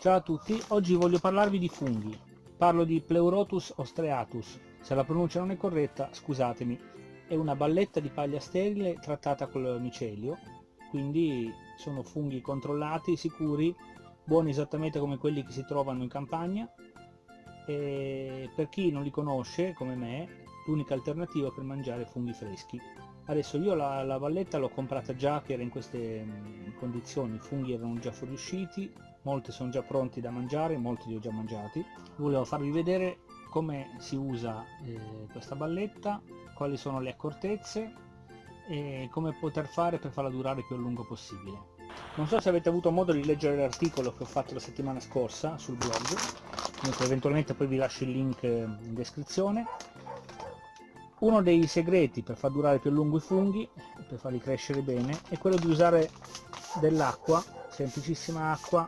Ciao a tutti, oggi voglio parlarvi di funghi. Parlo di Pleurotus ostreatus. Se la pronuncia non è corretta, scusatemi. È una balletta di paglia sterile trattata col micelio, quindi sono funghi controllati, sicuri, buoni esattamente come quelli che si trovano in campagna. E per chi non li conosce, come me, l'unica alternativa per mangiare funghi freschi. Adesso io la, la valletta l'ho comprata già che era in queste mm, condizioni, i funghi erano già fuoriusciti, molti sono già pronti da mangiare, molti li ho già mangiati. Volevo farvi vedere come si usa eh, questa balletta, quali sono le accortezze e come poter fare per farla durare più a lungo possibile. Non so se avete avuto modo di leggere l'articolo che ho fatto la settimana scorsa sul blog, eventualmente poi vi lascio il link in descrizione. Uno dei segreti per far durare più a lungo i funghi, per farli crescere bene, è quello di usare dell'acqua, semplicissima acqua,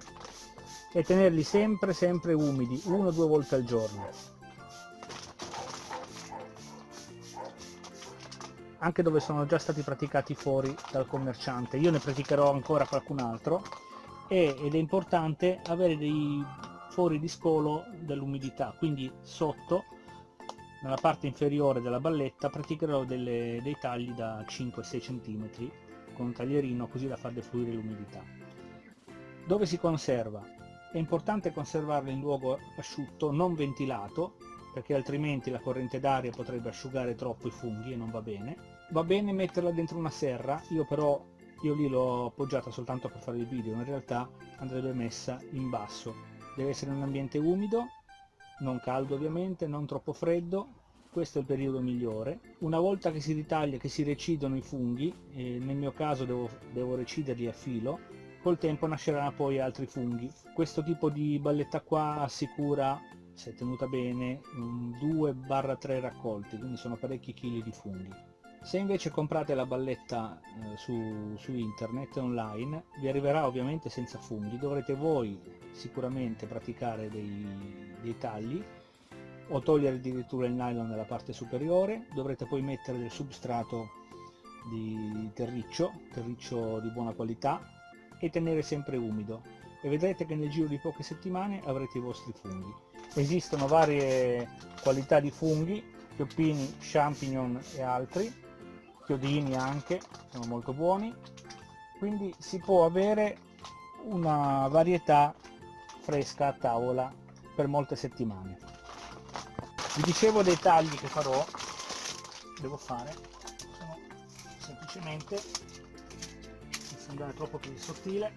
e tenerli sempre sempre umidi, uno o due volte al giorno. Anche dove sono già stati praticati fuori dal commerciante, io ne praticherò ancora qualcun altro e, ed è importante avere dei fori di scolo dell'umidità, quindi sotto nella parte inferiore della balletta praticherò delle, dei tagli da 5-6 cm con un taglierino così da far defluire l'umidità. Dove si conserva? È importante conservarlo in luogo asciutto, non ventilato, perché altrimenti la corrente d'aria potrebbe asciugare troppo i funghi e non va bene. Va bene metterla dentro una serra, io però io lì l'ho appoggiata soltanto per fare il video, in realtà andrebbe messa in basso. Deve essere un ambiente umido, non caldo ovviamente, non troppo freddo, questo è il periodo migliore. Una volta che si ritaglia, che si recidono i funghi, nel mio caso devo, devo reciderli a filo, col tempo nasceranno poi altri funghi. Questo tipo di balletta qua assicura, se tenuta bene, 2-3 raccolti, quindi sono parecchi chili di funghi. Se invece comprate la balletta eh, su, su, internet online, vi arriverà ovviamente senza funghi, dovrete voi sicuramente praticare dei, dei tagli o togliere addirittura il nylon nella parte superiore, dovrete poi mettere del substrato di terriccio, terriccio di buona qualità, e tenere sempre umido e vedrete che nel giro di poche settimane avrete i vostri funghi. Esistono varie qualità di funghi, chioppini, champignon e altri, chiodini anche, sono molto buoni, quindi si può avere una varietà fresca a tavola per molte settimane. Vi dicevo dei tagli che farò, devo fare, sono semplicemente andare troppo più sottile.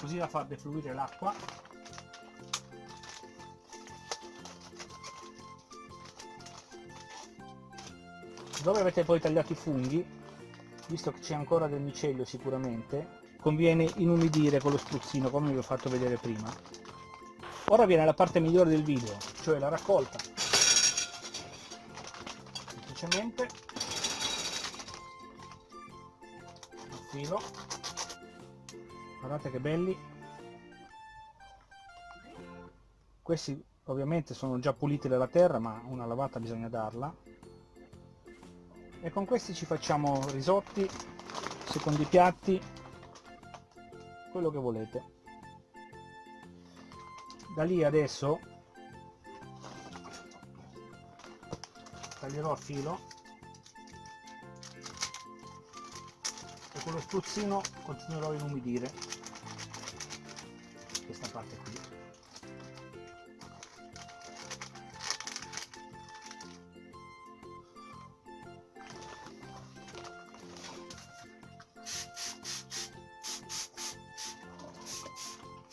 Così da far defluire l'acqua. Dove avete poi tagliato i funghi visto che c'è ancora del micelio sicuramente conviene inumidire con lo spruzzino come vi ho fatto vedere prima ora viene la parte migliore del video cioè la raccolta. Semplicemente. Il filo. Guardate che belli. Questi ovviamente sono già puliti dalla terra ma una lavata bisogna darla. E con questi ci facciamo risotti secondi piatti quello che volete da lì adesso taglierò a filo e con lo spruzzino continuerò a inumidire questa parte qui.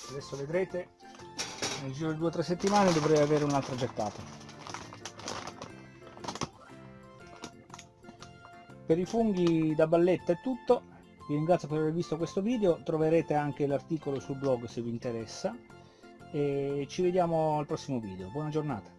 Adesso vedrete nel giro di due o tre settimane dovrei avere un'altra gettata. Per i funghi da balletta è tutto, vi ringrazio per aver visto questo video, troverete anche l'articolo sul blog se vi interessa. E ci vediamo al prossimo video, buona giornata!